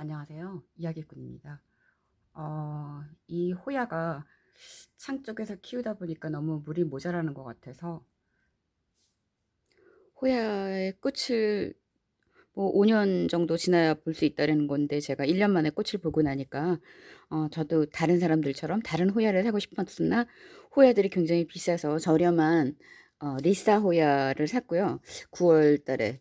안녕하세요. 이야기꾼입니다. 어, 이 호야가 창 쪽에서 키우다 보니까 너무 물이 모자라는 것 같아서 호야의 꽃을 뭐 5년 정도 지나야 볼 수 있다는 건데 제가 1년 만에 꽃을 보고 나니까 어, 저도 다른 사람들처럼 다른 호야를 사고 싶었으나 호야들이 굉장히 비싸서 저렴한 어, 리사 호야를 샀고요. 9월 달에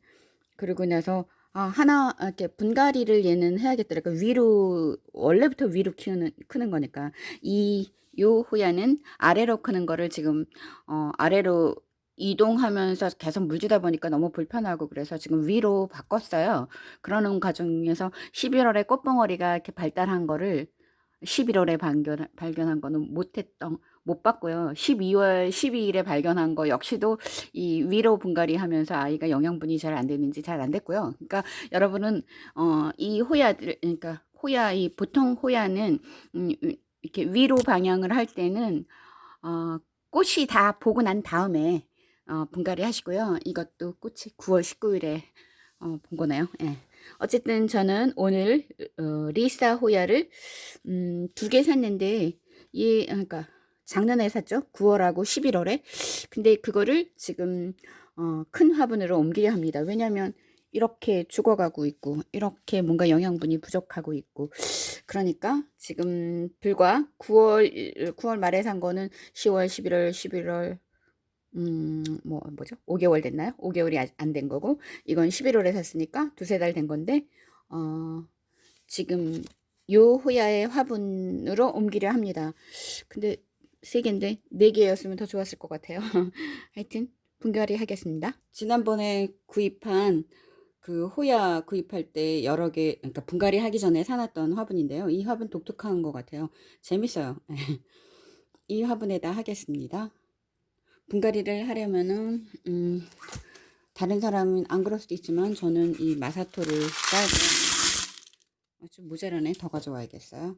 그리고 나서 아, 하나 아, 이렇게 분갈이를 얘는 해야겠더라. 그러니까 위로 원래부터 위로 키우는 크는 거니까 이 요 호야는 아래로 크는 거를 지금 어, 아래로 이동하면서 계속 물 주다 보니까 너무 불편하고 그래서 지금 위로 바꿨어요. 그러는 과정에서 11월에 꽃봉오리가 이렇게 발달한 거를 11월에 발견, 발견한 거는 못했던 못 봤고요. 12월 12일에 발견한 거 역시도 이 위로 분갈이 하면서 아이가 영양분이 잘 안 되는지 잘 안 됐고요. 그러니까 여러분은 어, 이 호야들 그러니까 호야 이 보통 호야는 음, 이렇게 위로 방향을 할 때는 어, 꽃이 다 보고 난 다음에 어, 분갈이 하시고요. 이것도 꽃이 9월 19일에 어, 본 거네요. 예. 어쨌든 저는 오늘 어, 리사 호야를 음, 두 개 샀는데 얘 그러니까 작년에 샀죠. 9월하고 11월에. 근데 그거를 지금 어, 큰 화분으로 옮기려 합니다. 왜냐하면 이렇게 죽어가고 있고 이렇게 뭔가 영양분이 부족하고 있고 그러니까 지금 불과 9월 9월 말에 산 거는 10월 11월 11월 음, 뭐, 뭐죠? 5개월 됐나요? 5개월이 안 된 거고, 이건 11월에 샀으니까 두세 달 된 건데, 어, 지금 요 호야의 화분으로 옮기려 합니다. 근데 세 개인데 네 개였으면 더 좋았을 것 같아요. 하여튼 분갈이 하겠습니다. 지난번에 구입한 그 호야 구입할 때 여러 개 그러니까 분갈이 하기 전에 사놨던 화분인데요. 이 화분 독특한 것 같아요. 재밌어요. 이 화분에다 하겠습니다. 분갈이를 하려면은 음, 다른 사람은 안 그럴 수도 있지만 저는 이 마사토를 돼요. 아, 좀 모자라네. 더 가져와야겠어요.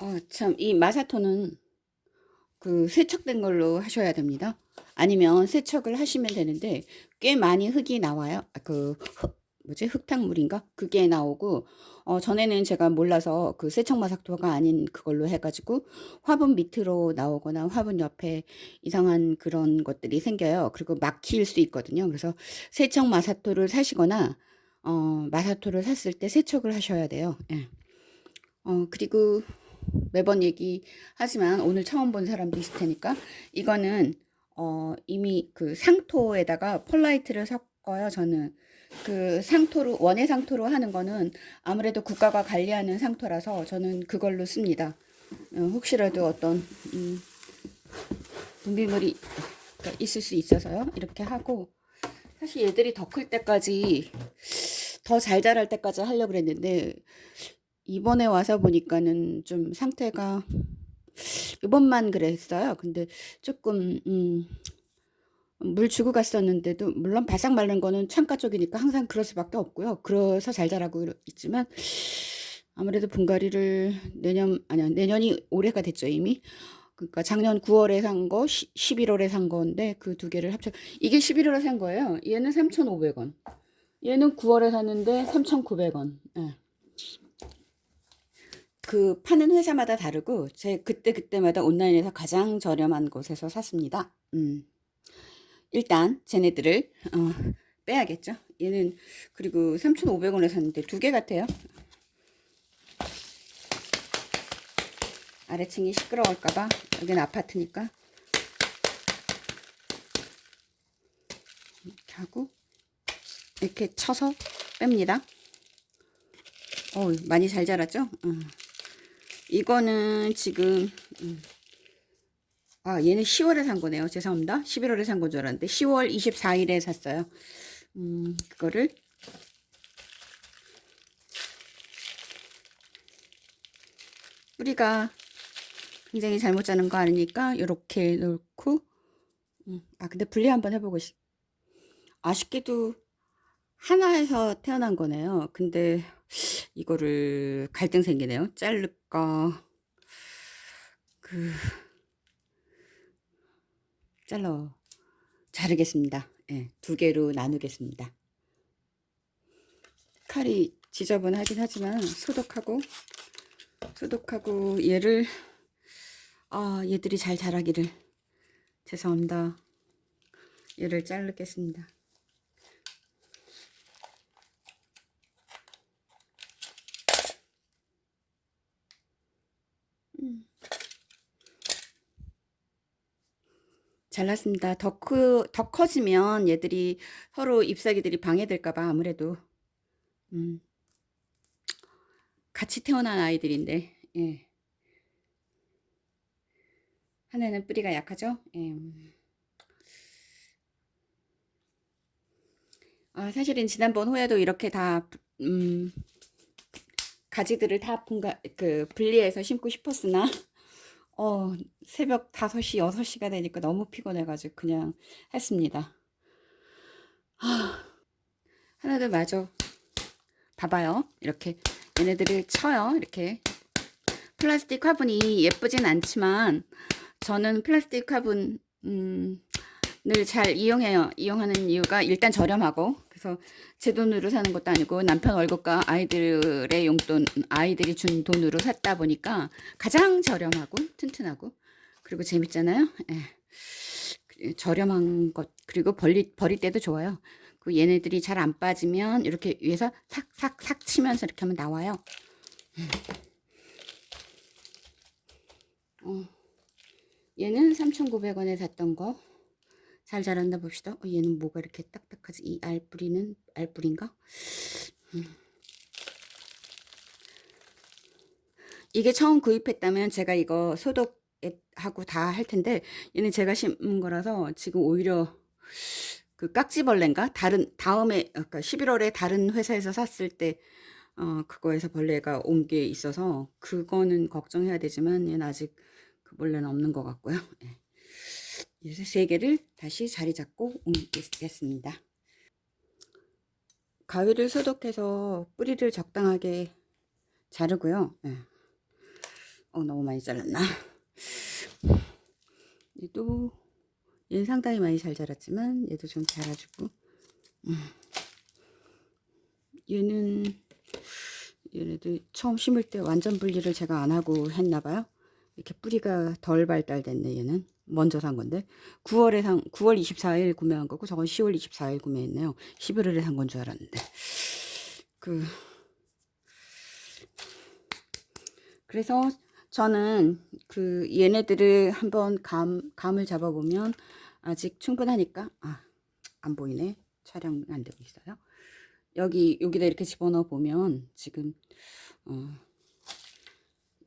어, 참, 이 마사토는 그 세척된 걸로 하셔야 됩니다. 아니면 세척을 하시면 되는데 꽤 많이 흙이 나와요. 아, 그 흙, 뭐지 흙탕물인가 그게 나오고 어, 전에는 제가 몰라서 그 세척마삭토가 아닌 그걸로 해가지고 화분 밑으로 나오거나 화분 옆에 이상한 그런 것들이 생겨요. 그리고 막힐 수 있거든요. 그래서 세척마사토를 사시거나 어, 마사토를 샀을 때 세척을 하셔야 돼요. 예. 어, 그리고 매번 얘기하지만 오늘 처음 본 사람도 있을 테니까 이거는 어, 이미 그 상토에다가 폴라이트를 섞어요. 저는 그 상토로 원예 상토로 하는 거는 아무래도 국가가 관리하는 상토라서 저는 그걸로 씁니다. 어, 혹시라도 어떤 음, 분비물이 있을 수 있어서요. 이렇게 하고 사실 얘들이 더 클 때까지 더 잘 자랄 때까지 하려고 그랬는데 이번에 와서 보니까는 좀 상태가 이번만 그랬어요. 근데 조금 음, 물 주고 갔었는데도 물론 바싹 마른 거는 창가 쪽이니까 항상 그럴 수밖에 없고요. 그래서 잘 자라고 있지만 아무래도 분갈이를 내년 아니야 내년이 올해가 됐죠 이미. 그러니까 작년 9월에 산 거, 11월에 산 건데 그 두 개를 합쳐 이게 11월에 산 거예요. 얘는 3,500원. 얘는 9월에 샀는데 3,900원. 예. 그 파는 회사마다 다르고 제 그때 그때마다 온라인에서 가장 저렴한 곳에서 샀습니다. 음. 일단 쟤네들을 어, 빼야겠죠. 얘는 그리고 3,500원에 샀는데 두 개 같아요. 아래층이 시끄러울까봐 여기는 아파트니까 이렇게 하고 이렇게 쳐서 뺍니다. 어 많이 잘 자랐죠? 어. 이거는 지금 음. 아 얘는 10월에 산 거네요. 죄송합니다. 11월에 산 건 줄 알았는데 10월 24일에 샀어요. 음 그거를. 뿌리가 굉장히 잘못 자는 거 아니니까 이렇게 넣고 음, 아 근데 분리 한번 해보고 싶 아쉽게도 하나에서 태어난 거네요. 근데 이거를 갈등 생기네요. 자를까 그 잘라 자르겠습니다. 예, 두 개로 나누겠습니다. 칼이 지저분하긴 하지만 소독하고 소독하고 얘를 아 얘들이 잘 자라기를 죄송합니다. 얘를 자르겠습니다. 잘났습니다. 더, 크, 더 커지면 얘들이 서로 잎사귀들이 방해될까봐 아무래도 음, 같이 태어난 아이들인데 예. 하나는 뿌리가 약하죠. 예. 아, 사실은 지난번 호야도 이렇게 다 음, 가지들을 다 분가, 그 분리해서 심고 싶었으나 어, 새벽 5시, 6시가 되니까 너무 피곤해가지고 그냥 했습니다. 하, 하나도 마저 봐봐요. 이렇게 얘네들을 쳐요. 이렇게 플라스틱 화분이 예쁘진 않지만 저는 플라스틱 화분 음, 늘잘 이용해요. 이용하는 이유가 일단 저렴하고 그래서 제 돈으로 사는 것도 아니고 남편 월급과 아이들의 용돈 아이들이 준 돈으로 샀다 보니까 가장 저렴하고 튼튼하고 그리고 재밌잖아요. 예. 저렴한 것 그리고 버리, 버릴 때도 좋아요. 그 얘네들이 잘 안 빠지면 이렇게 위에서 삭삭삭 치면서 이렇게 하면 나와요. 어. 얘는 3,900원에 샀던 거. 잘 자란다 봅시다. 어, 얘는 뭐가 이렇게 딱딱하지? 이 알뿌리는 알뿌리인가? 음. 이게 처음 구입했다면 제가 이거 소독하고 다 할 텐데 얘는 제가 심은 거라서 지금 오히려 그 깍지벌레인가? 다른 다음에 아까 11월에 다른 회사에서 샀을 때 어, 그거에서 벌레가 온 게 있어서 그거는 걱정해야 되지만 얘는 아직 그 벌레는 없는 것 같고요. 예. 이제 세 개를 다시 자리 잡고 옮기겠습니다. 가위를 소독해서 뿌리를 적당하게 자르고요. 네. 어, 너무 많이 잘랐나? 얘도 얘는 상당히 많이 잘 자랐지만 얘도 좀 자라주고 음. 얘는 얘네도 처음 심을 때 완전 분리를 제가 안 하고 했나봐요. 이렇게 뿌리가 덜 발달됐네 얘는. 먼저 산 건데 9월에 산 9월 24일 구매한 거고 저건 10월 24일 구매했네요. 11월에 산 건 줄 알았는데 그 그래서 저는 그 얘네들을 한번 감 감을 잡아보면 아직 충분하니까 아 안 보이네 촬영 안 되고 있어요. 여기 여기다 이렇게 집어넣어 보면 지금 어,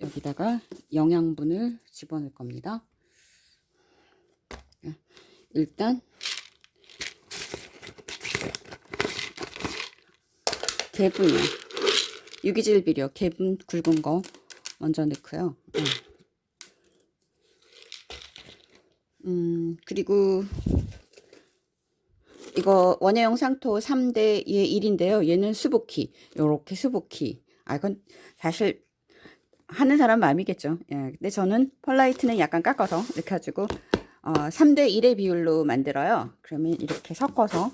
여기다가 영양분을 집어넣을 겁니다. 일단 개분이요. 유기질 비료 개분 굵은 거 먼저 넣고요. 음, 음 그리고 이거 원예용 상토 3대의 1인데요. 얘는 수복키. 요렇게 수복키. 아, 이건 사실 하는 사람 마음이겠죠. 예. 근데 저는 펄라이트는 약간 깎아서 이렇게 가지고 어, 3대 1의 비율로 만들어요. 그러면 이렇게 섞어서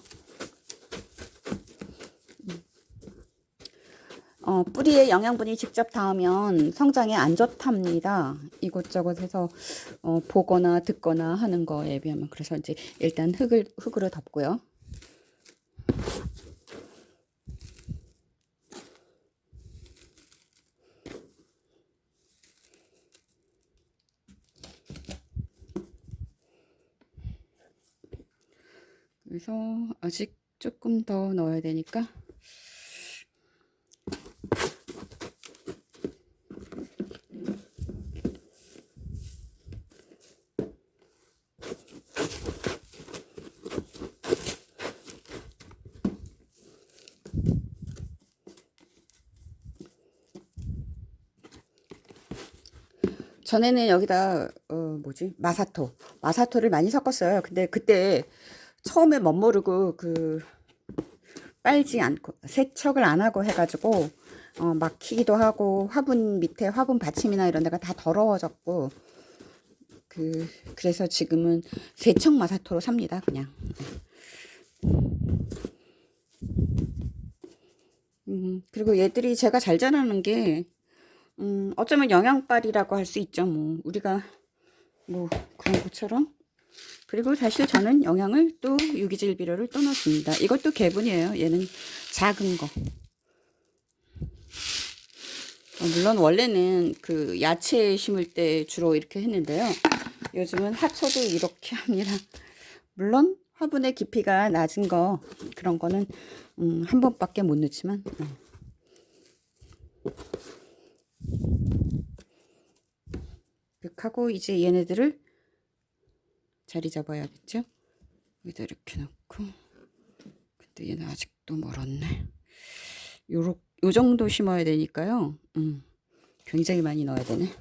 어, 뿌리에 영양분이 직접 닿으면 성장에 안 좋답니다. 이곳저곳 해서 어, 보거나 듣거나 하는 거에 비하면 그래서 이제 일단 흙을 흙으로 덮고요. 그래서 아직 조금 더 넣어야 되니까. 전에는 여기다 어 뭐지? 마사토. 마사토를 많이 섞었어요. 근데 그때 처음에 멋모르고 그 빨지 않고 세척을 안 하고 해가지고 어, 막히기도 하고 화분 밑에 화분 받침이나 이런 데가 다 더러워졌고 그 그래서 지금은 세척 마사토로 삽니다 그냥 음, 그리고 얘들이 제가 잘 자라는 게, 음, 어쩌면 영양빨이라고 할 수 있죠. 뭐, 우리가, 뭐, 그런 것처럼. 그리고 사실 저는 영양을 또 유기질 비료를 또 넣습니다. 이것도 개분이에요. 얘는 작은 거. 어, 물론 원래는 그 야채 심을 때 주로 이렇게 했는데요. 요즘은 화초도 이렇게 합니다. 물론 화분의 깊이가 낮은 거 그런 거는 음, 한 번밖에 못 넣지만 음. 이렇게 하고 이제 얘네들을 자리 잡아야겠죠? 여기다 이렇게 놓고 근데 얘는 아직도 멀었네. 요렇 요 정도 심어야 되니까요. 음, 굉장히 많이 넣어야 되네.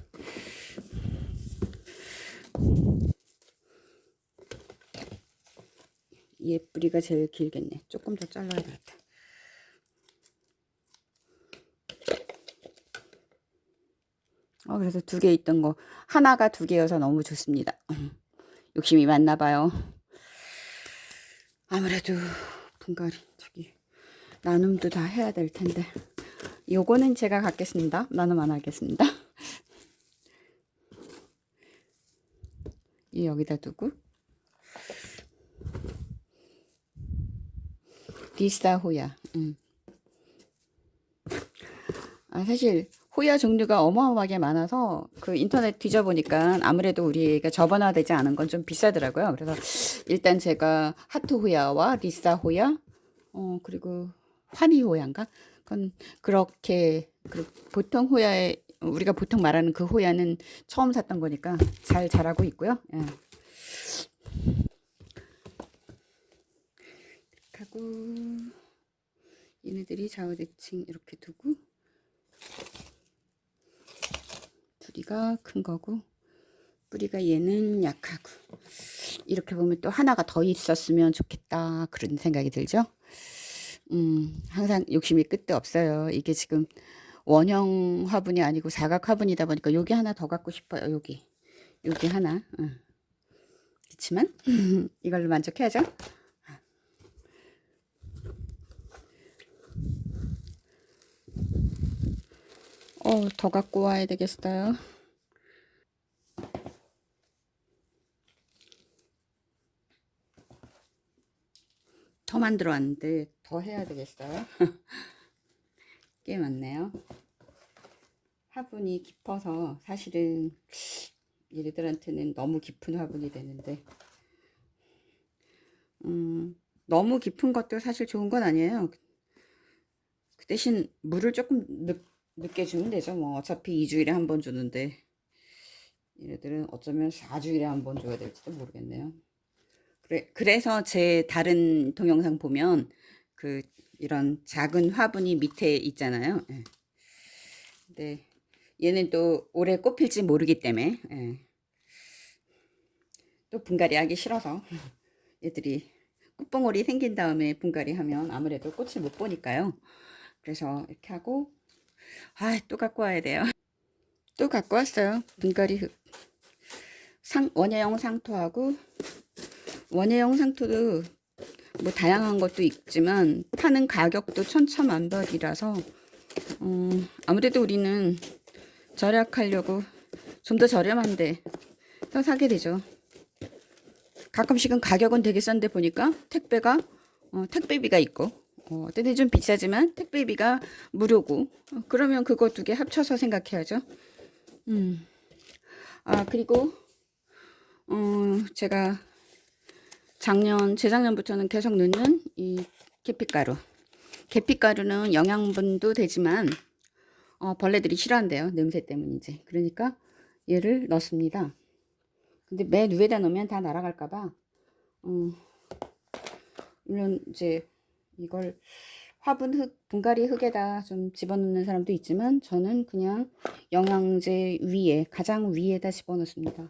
얘 뿌리가 제일 길겠네. 조금 더 잘라야 되겠다. 어, 그래서 두 개 있던 거 하나가 두 개여서 너무 좋습니다. 음, 욕심이 많나 봐요. 아무래도 분갈이 저기 나눔도 다 해야 될 텐데 요거는 제가 갖겠습니다. 나눔 안 하겠습니다. 이 여기다 두고 디스타 호야. 음. 아, 사실 호야 종류가 어마어마하게 많아서 그 인터넷 뒤져보니까 아무래도 우리가 저변화되지 않은 건 좀 비싸더라고요. 그래서 일단 제가 하트 호야와 리사 호야, 어 그리고 환희 호야인가? 그건 그렇게 그 보통 호야에 우리가 보통 말하는 그 호야는 처음 샀던 거니까 잘 자라고 있고요. 예. 하고 얘네들이 좌우대칭 이렇게 두고 둘이가 큰 거고 뿌리가 얘는 약하고 이렇게 보면 또 하나가 더 있었으면 좋겠다 그런 생각이 들죠? 음 항상 욕심이 끝도 없어요. 이게 지금 원형 화분이 아니고 사각 화분이다 보니까 여기 하나 더 갖고 싶어요 여기 여기 하나. 응. 그렇지만 이걸로 만족해야죠? 어, 더 갖고 와야 되겠어요. 더 만들어 왔는데 더 해야 되겠어요. 꽤 많네요. 화분이 깊어서 사실은 얘네들한테는 너무 깊은 화분이 되는데 음, 너무 깊은 것도 사실 좋은 건 아니에요. 그 대신 물을 조금 늦, 늦게 주면 되죠. 뭐 어차피 2주일에 한 번 주는데 얘네들은 어쩌면 4주일에 한 번 줘야 될지도 모르겠네요. 그래, 그래서 제 다른 동영상 보면 그 이런 작은 화분이 밑에 있잖아요. 예. 얘는 또 올해 꽃필지 모르기 때문에 예. 또 분갈이 하기 싫어서 얘들이 꽃봉오리 생긴 다음에 분갈이 하면 아무래도 꽃을 못 보니까요. 그래서 이렇게 하고 아, 또 갖고 와야 돼요. 또 갖고 왔어요. 분갈이 흙. 상, 원예형 상토하고 원예형 상토도 뭐 다양한 것도 있지만 파는 가격도 천차만별이라서 어, 아무래도 우리는 절약하려고 좀 더 저렴한데 또 사게 되죠. 가끔씩은 가격은 되게 싼데 보니까 택배가 어, 택배비가 있고 어, 때는 좀 비싸지만 택배비가 무료고 어, 그러면 그거 두 개 합쳐서 생각해야죠. 음. 아 그리고 어, 제가 작년 재작년부터는 계속 넣는 이 계피가루. 계피가루는 영양분도 되지만 어, 벌레들이 싫어한대요. 냄새 때문이지. 그러니까 얘를 넣습니다. 근데 맨 위에다 넣으면 다 날아갈까봐 어, 물론 이제 이걸 화분 흙, 분갈이 흙에다 좀 집어넣는 사람도 있지만 저는 그냥 영양제 위에 가장 위에다 집어넣습니다.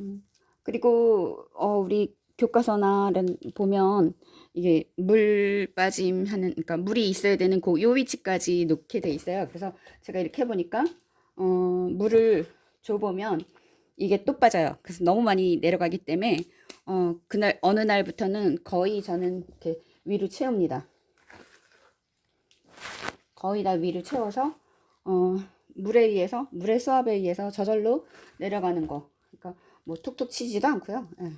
음, 그리고 어, 우리 교과서나 보면 이게 물 빠짐 하는 그러니까 물이 있어야 되는 그 요 위치까지 놓게 돼 있어요. 그래서 제가 이렇게 해 보니까 어 물을 줘 보면 이게 또 빠져요. 그래서 너무 많이 내려가기 때문에 어 그날 어느 날부터는 거의 저는 이렇게 위로 채웁니다. 거의 다 위로 채워서 어 물에 의해서 물의 수압에 의해서 저절로 내려가는 거. 그러니까 뭐 툭툭 치지도 않고요. 예.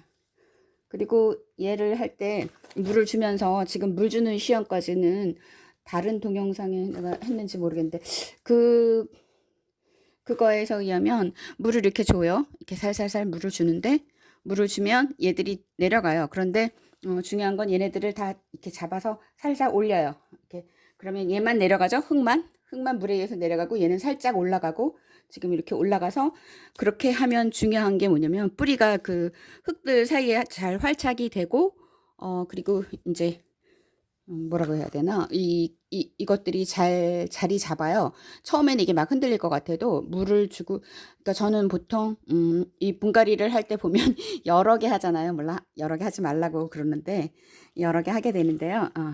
그리고 얘를 할 때 물을 주면서 지금 물 주는 시험까지는 다른 동영상에 내가 했는지 모르겠는데 그 그거에서 의하면 물을 이렇게 줘요. 이렇게 살살살 물을 주는데 물을 주면 얘들이 내려가요. 그런데 어, 중요한 건 얘네들을 다 이렇게 잡아서 살살 올려요. 이렇게 그러면 얘만 내려가죠. 흙만 흙만 물에 의해서 내려가고 얘는 살짝 올라가고 지금 이렇게 올라가서 그렇게 하면 중요한 게 뭐냐면 뿌리가 그 흙들 사이에 잘 활착이 되고 어 그리고 이제 음, 뭐라고 해야 되나 이, 이 이것들이 잘 자리 잡아요. 처음에는 이게 막 흔들릴 것 같아도 물을 주고 그러니까 저는 보통 음, 이 분갈이를 할 때 보면 여러 개 하잖아요. 몰라 여러 개 하지 말라고 그러는데 여러 개 하게 되는데요. 어,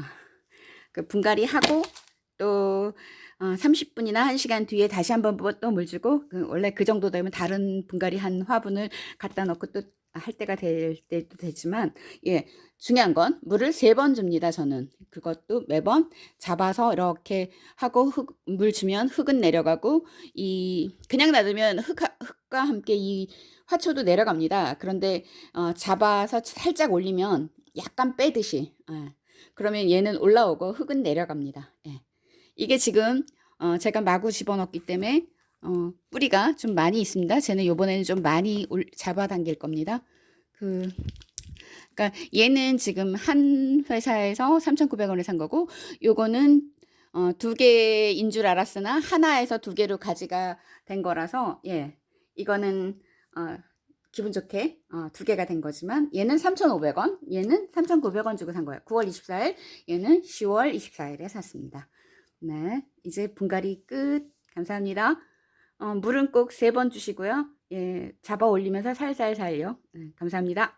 그 분갈이 하고 또 어, 30분이나 1시간 뒤에 다시 한번 또 물 주고 그 원래 그 정도 되면 다른 분갈이 한 화분을 갖다 놓고 또 할 때가 될 때도 되지만 예 중요한 건 물을 세 번 줍니다 저는 그것도 매번 잡아서 이렇게 하고 흙, 물 주면 흙은 내려가고 이 그냥 놔두면 흙, 흙과 함께 이 화초도 내려갑니다 그런데 어, 잡아서 살짝 올리면 약간 빼듯이 예. 그러면 얘는 올라오고 흙은 내려갑니다 예. 이게 지금 어 제가 마구 집어넣기 때문에 어 뿌리가 좀 많이 있습니다. 쟤는 요번에는 좀 많이 올 잡아당길 겁니다. 그 그러니까 얘는 지금 한 회사에서 3,900원에 산 거고 요거는 어, 두 개인 줄 알았으나 하나에서 두 개로 가지가 된 거라서 예 이거는 어, 기분 좋게 어, 두 개가 된 거지만 얘는 3,500원 얘는 3,900원 주고 산 거예요 9월 24일 얘는 10월 24일에 샀습니다 네, 이제 분갈이 끝. 감사합니다. 어, 물은 꼭 세 번 주시고요. 예, 잡아 올리면서 살살살요. 네, 감사합니다.